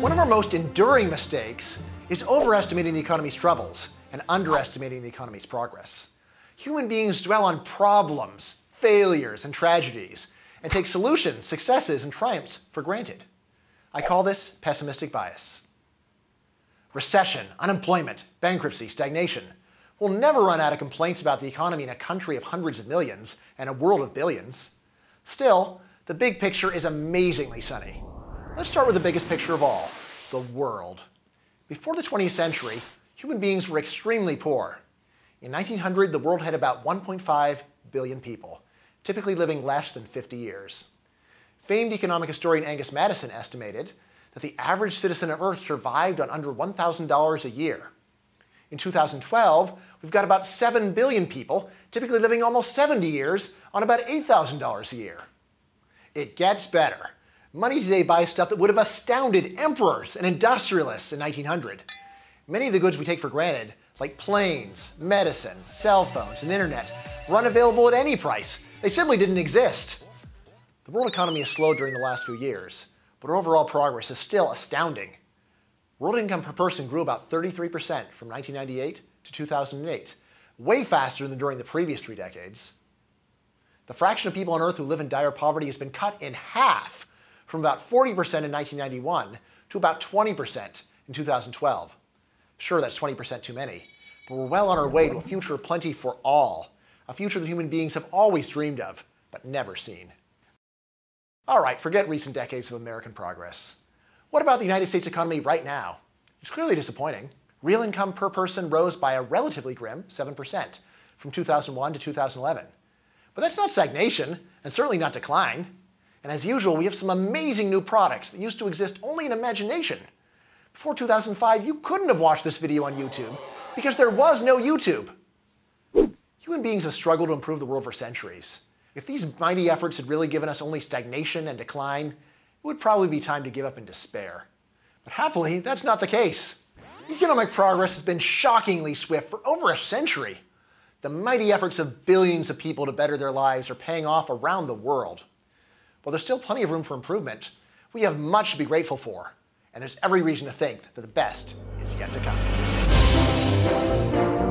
One of our most enduring mistakes is overestimating the economy's troubles and underestimating the economy's progress. Human beings dwell on problems, failures, and tragedies, and take solutions, successes, and triumphs for granted. I call this pessimistic bias. Recession, unemployment, bankruptcy, stagnation. We'll never run out of complaints about the economy in a country of hundreds of millions and a world of billions. Still, the big picture is amazingly sunny. Let's start with the biggest picture of all, the world. Before the 20th century, human beings were extremely poor. In 1900, the world had about 1.5 billion people, typically living less than 50 years. Famed economic historian Angus Maddison estimated that the average citizen of Earth survived on under $1,000 a year. In 2012, we've got about 7 billion people, typically living almost 70 years on about $8,000 a year. It gets better. Money today buys stuff that would have astounded emperors and industrialists in 1900. Many of the goods we take for granted, like planes, medicine, cell phones, and internet, were unavailable at any price. They simply didn't exist. The world economy has slowed during the last few years, but overall progress is still astounding. World income per person grew about 33% from 1998 to 2008, way faster than during the previous three decades. The fraction of people on Earth who live in dire poverty has been cut in half from about 40% in 1991 to about 20% in 2012. Sure, that's 20% too many, but we're well on our way to a future of plenty for all, a future that human beings have always dreamed of, but never seen. All right, forget recent decades of American progress. What about the United States economy right now? It's clearly disappointing. Real income per person rose by a relatively grim 7% from 2001 to 2011. But that's not stagnation, and certainly not decline. And as usual, we have some amazing new products that used to exist only in imagination. Before 2005, you couldn't have watched this video on YouTube because there was no YouTube. Human beings have struggled to improve the world for centuries. If these mighty efforts had really given us only stagnation and decline, it would probably be time to give up in despair. But happily, that's not the case. Economic progress has been shockingly swift for over a century. The mighty efforts of billions of people to better their lives are paying off around the world. While there's still plenty of room for improvement, we have much to be grateful for, and there's every reason to think that the best is yet to come.